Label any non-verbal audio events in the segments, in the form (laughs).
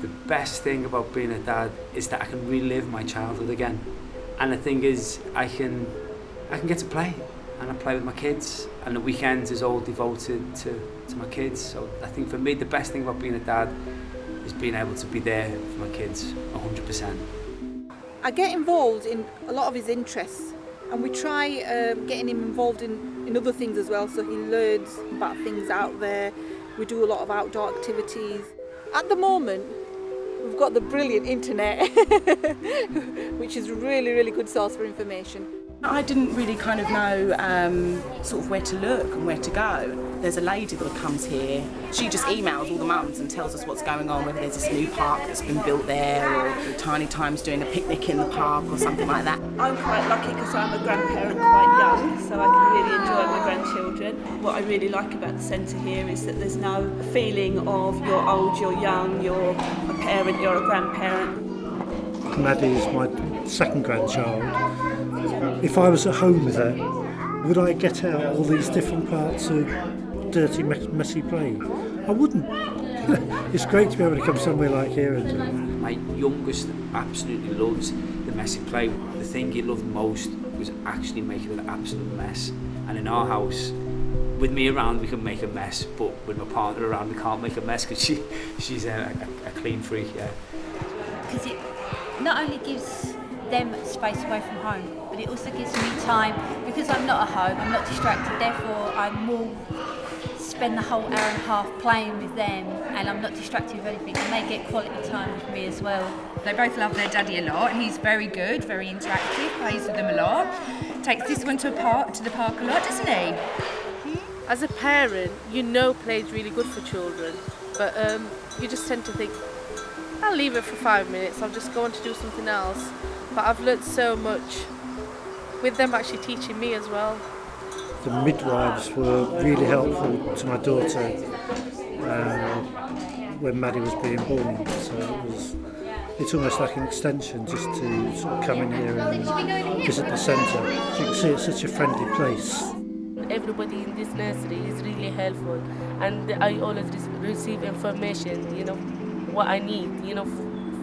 The best thing about being a dad is that I can relive my childhood again. And the thing is, I can, I can get to play. And I play with my kids. And the weekends is all devoted to, to my kids. So I think for me, the best thing about being a dad is being able to be there for my kids 100%. I get involved in a lot of his interests and we try um, getting him involved in, in other things as well so he learns about things out there. We do a lot of outdoor activities. At the moment, we've got the brilliant internet, (laughs) which is a really, really good source for information. I didn't really kind of know um, sort of where to look and where to go. There's a lady that comes here, she just emails all the mums and tells us what's going on, whether there's this new park that's been built there or Tiny Times doing a picnic in the park or something like that. I'm quite lucky because I'm a grandparent quite young, so I can really enjoy my grandchildren. What I really like about the centre here is that there's no feeling of you're old, you're young, you're a parent, you're a grandparent. Maddie is my second grandchild. If I was at home with her, would I get out all these different parts of dirty, messy play? I wouldn't. (laughs) it's great to be able to come somewhere like here and do it. My youngest absolutely loves the messy play. The thing he loved most was actually making an absolute mess. And in our house, with me around, we can make a mess, but with my partner around, we can't make a mess because she, she's a, a, a clean freak, yeah. Because it not only gives them space away from home, but it also gives me time because I'm not at home, I'm not distracted, therefore I'm more spend the whole hour and a half playing with them and I'm not distracted with anything and they get quality time with me as well. They both love their daddy a lot. He's very good, very interactive, plays with them a lot. Takes this one to a park to the park a lot, doesn't he? As a parent, you know play is really good for children, but um, you just tend to think, I'll leave it for five minutes, I'll just go on to do something else. But I've learnt so much with them actually teaching me as well. The midwives were really helpful to my daughter uh, when Maddie was being born. So it was, it's almost like an extension just to sort of come in here and visit the centre. You can see, it's such a friendly place. Everybody in this nursery is really helpful, and I always receive information, you know, what I need, you know,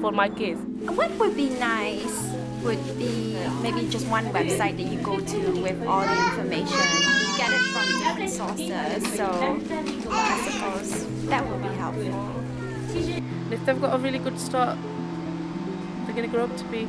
for my kids. What would be nice would be maybe just one website that you go to with all the information. You get it from different sources, so I suppose that would be helpful. If they've got a really good start, they're going to grow up to be